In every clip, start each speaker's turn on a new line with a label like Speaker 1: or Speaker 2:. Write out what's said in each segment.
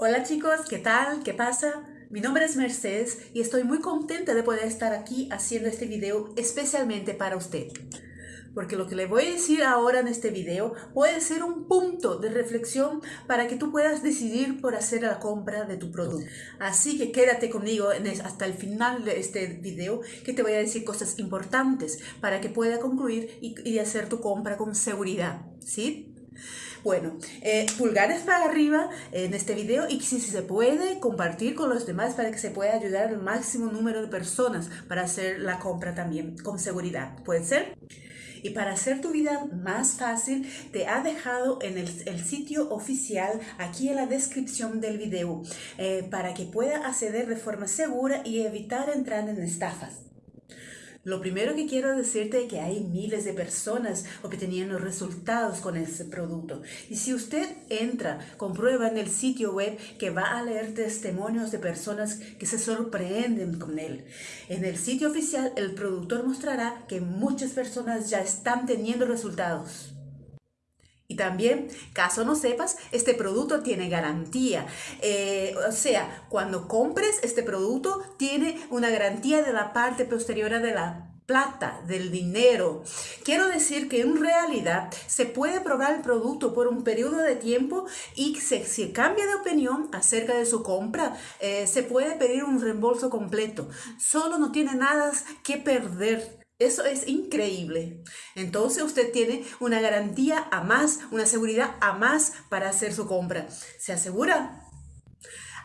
Speaker 1: Hola chicos, ¿qué tal? ¿Qué pasa? Mi nombre es Mercedes y estoy muy contenta de poder estar aquí haciendo este video especialmente para usted. Porque lo que le voy a decir ahora en este video puede ser un punto de reflexión para que tú puedas decidir por hacer la compra de tu producto. Así que quédate conmigo hasta el final de este video que te voy a decir cosas importantes para que pueda concluir y, hacer tu compra con seguridad. ¿Sí? Bueno, eh, pulgares para arriba en este video y si, se puede compartir con los demás para que se pueda ayudar al máximo número de personas para hacer la compra también con seguridad. ¿Puede ser? Y para hacer tu vida más fácil, te ha dejado en el, sitio oficial aquí en la descripción del video eh, para que pueda acceder de forma segura y evitar entrar en estafas. Lo primero que quiero decirte es que hay miles de personas obteniendo resultados con ese producto. Y si usted entra, comprueba en el sitio web que va a leer testimonios de personas que se sorprenden con él. En el sitio oficial, el productor mostrará que muchas personas ya están teniendo resultados. Y también, caso no sepas, este producto tiene garantía. Eh, o sea, cuando compres este producto, tiene una garantía de la parte posterior de la plata, del dinero. Quiero decir que en realidad se puede probar el producto por un periodo de tiempo y si cambia de opinión acerca de su compra, eh, se puede pedir un reembolso completo. Solo no tiene nada que perder eso es increíble. Entonces usted tiene una garantía a más, una seguridad a más para hacer su compra. ¿Se asegura?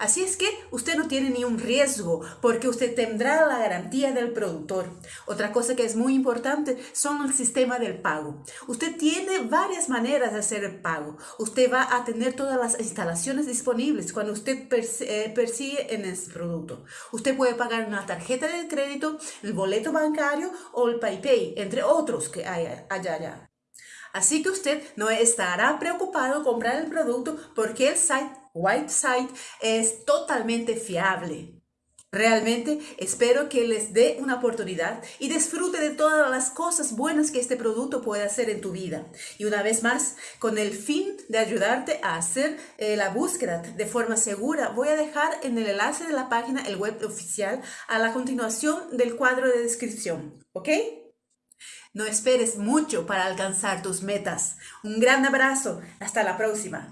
Speaker 1: Así es que usted no tiene ni un riesgo porque usted tendrá la garantía del productor. Otra cosa que es muy importante son el sistema del pago. Usted tiene varias maneras de hacer el pago. Usted va a tener todas las instalaciones disponibles cuando usted eh, persigue en ese producto. Usted puede pagar una tarjeta de crédito, el boleto bancario o el PayPay, entre otros que hay allá. Así que usted no estará preocupado comprar el producto porque el site Whiteside es totalmente fiable. Realmente espero que les dé una oportunidad y disfrute de todas las cosas buenas que este producto puede hacer en tu vida. Y una vez más, con el fin de ayudarte a hacer eh, la búsqueda de forma segura, voy a dejar en el enlace de la página el web oficial a la continuación del cuadro de descripción. ¿Ok? No esperes mucho para alcanzar tus metas. Un gran abrazo. Hasta la próxima.